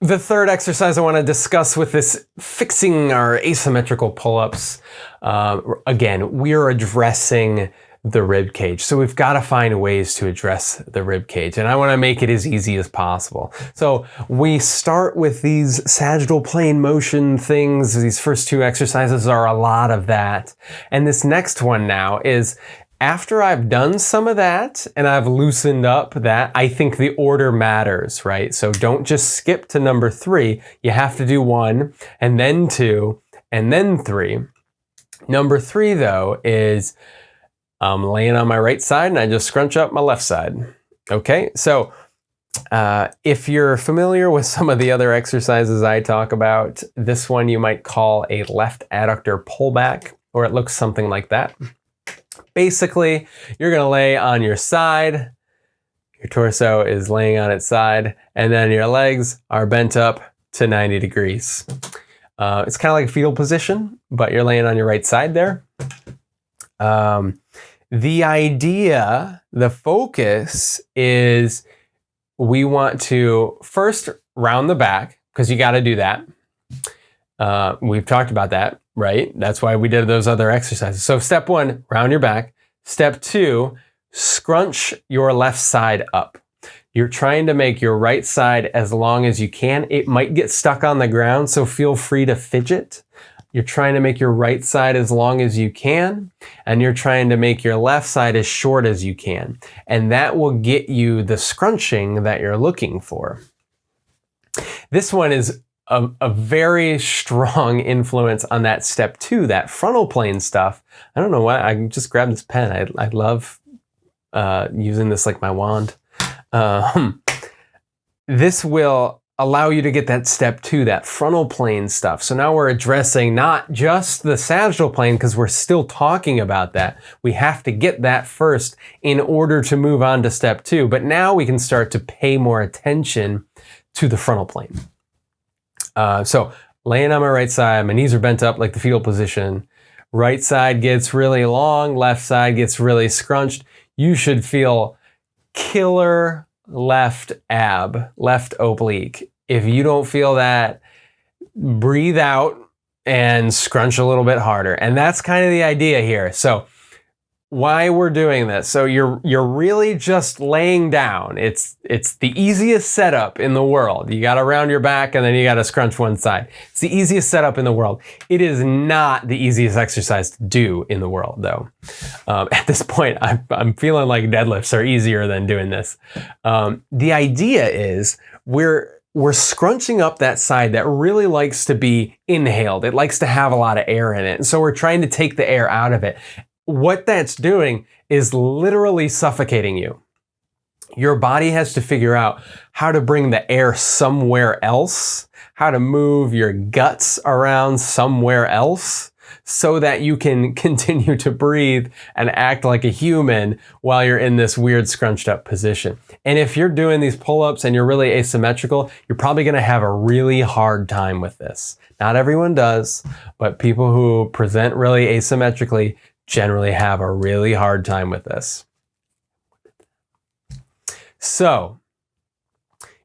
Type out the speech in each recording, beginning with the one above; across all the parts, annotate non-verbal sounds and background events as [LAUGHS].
the third exercise I want to discuss with this fixing our asymmetrical pull-ups, uh, again, we're addressing the rib cage. So we've got to find ways to address the rib cage and I want to make it as easy as possible. So we start with these sagittal plane motion things. These first two exercises are a lot of that. And this next one now is after I've done some of that and I've loosened up that, I think the order matters, right? So don't just skip to number three. You have to do one and then two and then three. Number three though is I'm laying on my right side and I just scrunch up my left side. Okay, so uh, if you're familiar with some of the other exercises I talk about, this one you might call a left adductor pullback, or it looks something like that. Basically, you're going to lay on your side, your torso is laying on its side, and then your legs are bent up to 90 degrees. Uh, it's kind of like a fetal position, but you're laying on your right side there. Um, the idea, the focus is we want to first round the back, because you got to do that. Uh, we've talked about that right? That's why we did those other exercises. So step one, round your back. Step two, scrunch your left side up. You're trying to make your right side as long as you can. It might get stuck on the ground, so feel free to fidget. You're trying to make your right side as long as you can, and you're trying to make your left side as short as you can. And that will get you the scrunching that you're looking for. This one is a, a, very strong [LAUGHS] influence on that step two, that frontal plane stuff. I don't know why, I just grabbed this pen. I, I love uh, using this like my wand. Um, this will allow you to get that step two, that frontal plane stuff. So now we're addressing not just the sagittal plane because we're still talking about that. We have to get that first in order to move on to step two. But now we can start to pay more attention to the frontal plane. Uh, so laying on my right side, my knees are bent up like the fetal position. Right side gets really long, left side gets really scrunched. You should feel killer left ab, left oblique. If you don't feel that, breathe out and scrunch a little bit harder. And that's kind of the idea here. So why we're doing this. So you're you're really just laying down. It's it's the easiest setup in the world. You got to round your back and then you got to scrunch one side. It's the easiest setup in the world. It is not the easiest exercise to do in the world though. Um, [LAUGHS] at this point, I'm, I'm feeling like deadlifts are easier than doing this. Um, the idea is we're we're scrunching up that side that really likes to be inhaled. It likes to have a lot of air in it. And so we're trying to take the air out of it what that's doing is literally suffocating you. Your body has to figure out how to bring the air somewhere else, how to move your guts around somewhere else so that you can [LAUGHS] continue to breathe and act like a human while you're in this weird scrunched up position. And if you're doing these pull-ups and you're really asymmetrical, you're probably gonna have a really hard time with this. Not everyone does, but people who present really asymmetrically generally have a really hard time with this. So,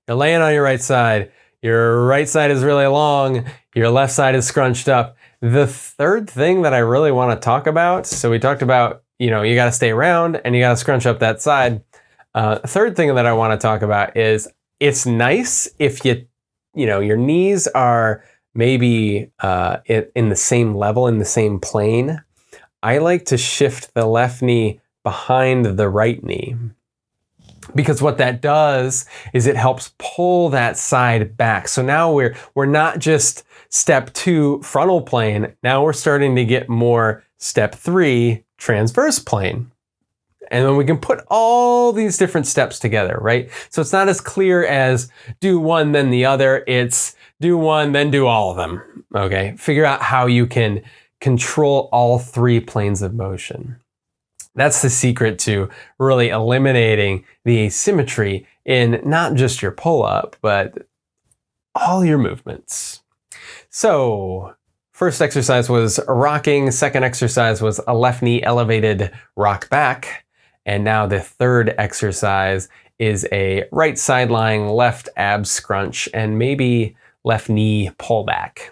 you're laying on your right side, your right side is really long, your left side is scrunched up. The third thing that I really want to talk about, so we talked about, you know, you got to stay around and you got to scrunch up that side. Uh, third thing that I want to talk about is it's nice if you, you know, your knees are maybe uh, in the same level, in the same plane I like to shift the left knee behind the right knee. Mm-hmm. Because what that does is it helps pull that side back. So now we're, we're not just step two frontal plane, now we're starting to get more step three transverse plane. And then we can put all these different steps together, right? So it's not as clear as do one, then the other. It's do one, then do all of them, okay? Figure out how you can control all three planes of motion. That's the secret to really eliminating the asymmetry in not just your pull-up, but all your movements. So first exercise was rocking, second exercise was a left knee elevated rock back, and now the third exercise is a right side lying left ab scrunch and maybe left knee pullback.